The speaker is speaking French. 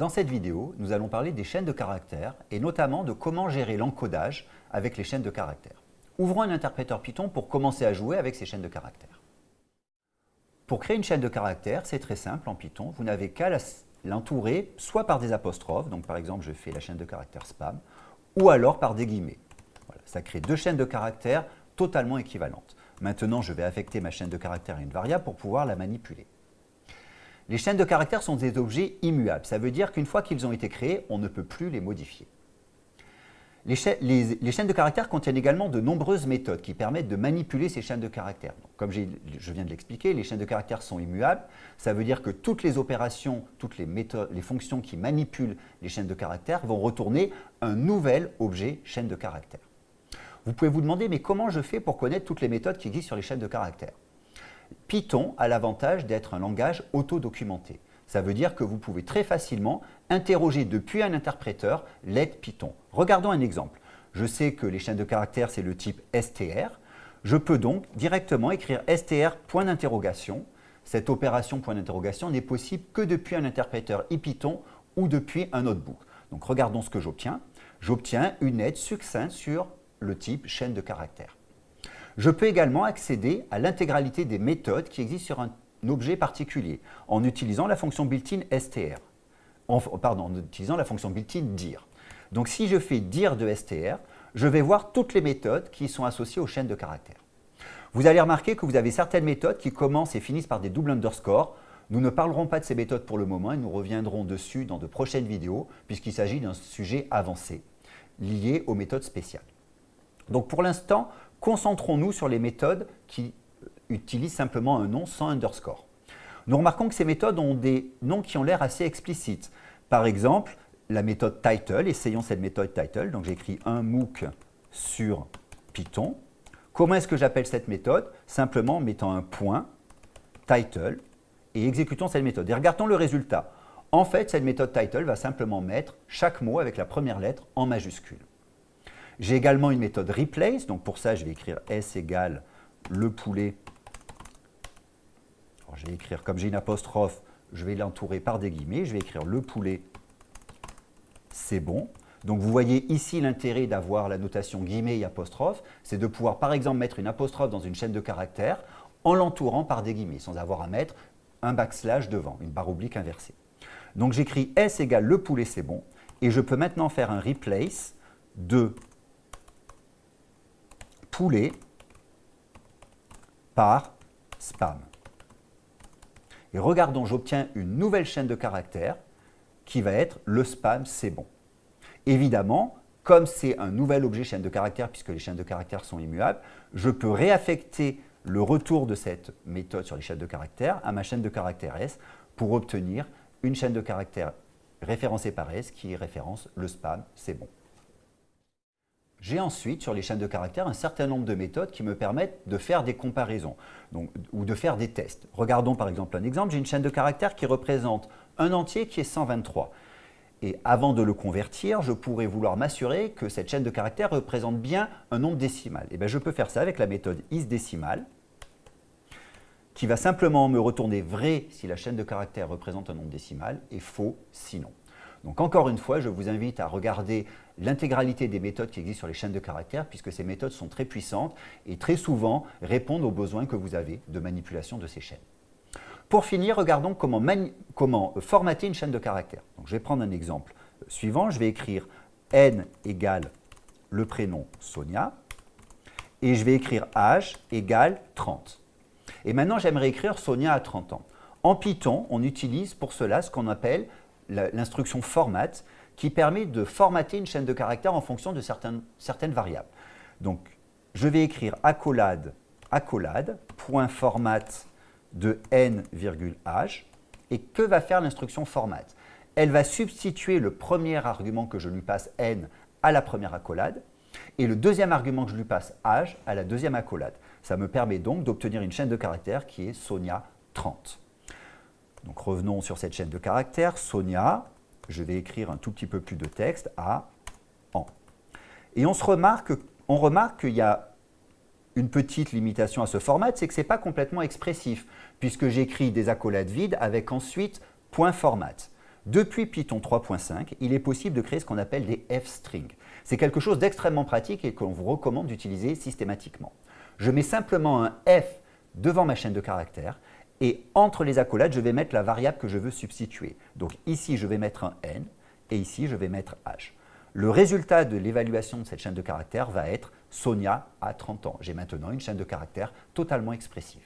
Dans cette vidéo, nous allons parler des chaînes de caractères et notamment de comment gérer l'encodage avec les chaînes de caractères. Ouvrons un interpréteur Python pour commencer à jouer avec ces chaînes de caractères. Pour créer une chaîne de caractères, c'est très simple en Python. Vous n'avez qu'à l'entourer soit par des apostrophes, donc par exemple je fais la chaîne de caractères spam, ou alors par des guillemets. ça crée deux chaînes de caractères totalement équivalentes. Maintenant, je vais affecter ma chaîne de caractères à une variable pour pouvoir la manipuler. Les chaînes de caractères sont des objets immuables. Ça veut dire qu'une fois qu'ils ont été créés, on ne peut plus les modifier. Les, chaînes de caractères contiennent également de nombreuses méthodes qui permettent de manipuler ces chaînes de caractères. comme je viens de l'expliquer, les chaînes de caractères sont immuables. Ça veut dire que toutes les opérations, toutes les, méthodes, les fonctions qui manipulent les chaînes de caractères vont retourner un nouvel objet chaîne de caractères. Vous pouvez vous demander, mais comment je fais pour connaître toutes les méthodes qui existent sur les chaînes de caractères? Python a l'avantage d'être un langage auto-documenté. Ça veut dire que vous pouvez très facilement interroger depuis un interpréteur l'aide Python. Regardons un exemple. Je sais que les chaînes de caractères, c'est le type str. Je peux donc directement écrire str point. Cette opération n'est possible que depuis un interpréteur IPython ou depuis un notebook. Donc regardons ce que j'obtiens. J'obtiens une aide succincte sur le type chaîne de caractères. Je peux également accéder à l'intégralité des méthodes qui existent sur un objet particulier en utilisant la fonction built-in str, la fonction built-in dir. Donc si je fais dir de str, je vais voir toutes les méthodes qui sont associées aux chaînes de caractères. Vous allez remarquer que vous avez certaines méthodes qui commencent et finissent par des doubles underscores. Nous ne parlerons pas de ces méthodes pour le moment et nous reviendrons dessus dans de prochaines vidéos puisqu'il s'agit d'un sujet avancé lié aux méthodes spéciales. Donc pour l'instant, concentrons-nous sur les méthodes qui utilisent simplement un nom sans underscore. Nous remarquons que ces méthodes ont des noms qui ont l'air assez explicites. Par exemple, la méthode title, essayons cette méthode title. Donc j'écris un MOOC sur Python. Comment est-ce que j'appelle cette méthode? Simplement en mettant un point, title, et exécutons cette méthode. Et regardons le résultat. En fait, cette méthode title va simplement mettre chaque mot avec la première lettre en majuscule. J'ai également une méthode replace, donc pour ça je vais écrire s égale le poulet. je vais écrire, comme j'ai une apostrophe, je vais l'entourer par des guillemets, je vais écrire le poulet, c'est bon. Donc vous voyez ici l'intérêt d'avoir la notation guillemets et apostrophe, c'est de pouvoir par exemple mettre une apostrophe dans une chaîne de caractères en l'entourant par des guillemets, sans avoir à mettre un backslash devant, une barre oblique inversée. Donc j'écris S égale le poulet, c'est bon, et je peux maintenant faire un replace de par spam. Et regardons, j'obtiens une nouvelle chaîne de caractères qui va être le spam, c'est bon. Évidemment, comme c'est un nouvel objet chaîne de caractères, puisque les chaînes de caractères sont immuables, je peux réaffecter le retour de cette méthode sur les chaînes de caractères à ma chaîne de caractères S pour obtenir une chaîne de caractères référencée par S qui référence le spam, c'est bon. J'ai ensuite, sur les chaînes de caractères, un certain nombre de méthodes qui me permettent de faire des comparaisons ou de faire des tests. Regardons par exemple un exemple. J'ai une chaîne de caractères qui représente un entier qui est 123. Et avant de le convertir, je pourrais vouloir m'assurer que cette chaîne de caractères représente bien un nombre décimal. Et eh bien, je peux faire ça avec la méthode isDécimal, qui va simplement me retourner vrai si la chaîne de caractères représente un nombre décimal et faux sinon. Donc encore une fois, je vous invite à regarder l'intégralité des méthodes qui existent sur les chaînes de caractères puisque ces méthodes sont très puissantes et très souvent répondent aux besoins que vous avez de manipulation de ces chaînes. Pour finir, regardons comment, formater une chaîne de caractères. Je vais prendre un exemple suivant. Je vais écrire n égale le prénom Sonia et je vais écrire âge égale 30. Et maintenant, j'aimerais écrire Sonia à 30 ans. En Python, on utilise pour cela ce qu'on appelle l'instruction format qui permet de formater une chaîne de caractères en fonction de certaines, variables. Donc, je vais écrire accolade, accolade, point format de n, h. Et que va faire l'instruction format Elle va substituer le premier argument que je lui passe n à la première accolade et le deuxième argument que je lui passe h à la deuxième accolade. Ça me permet donc d'obtenir une chaîne de caractères qui est Sonia 30. Donc revenons sur cette chaîne de caractères. Sonia, je vais écrire un tout petit peu plus de texte à en. Et on, se remarque, qu'il y a une petite limitation à ce format, c'est que ce n'est pas complètement expressif, puisque j'écris des accolades vides avec ensuite point format. Depuis Python 3.5, il est possible de créer ce qu'on appelle des f-strings. C'est quelque chose d'extrêmement pratique et qu'on vous recommande d'utiliser systématiquement. Je mets simplement un f devant ma chaîne de caractères et entre les accolades, je vais mettre la variable que je veux substituer. Donc ici, je vais mettre un n et ici, je vais mettre h. Le résultat de l'évaluation de cette chaîne de caractères va être Sonia a 30 ans. J'ai maintenant une chaîne de caractères totalement expressive.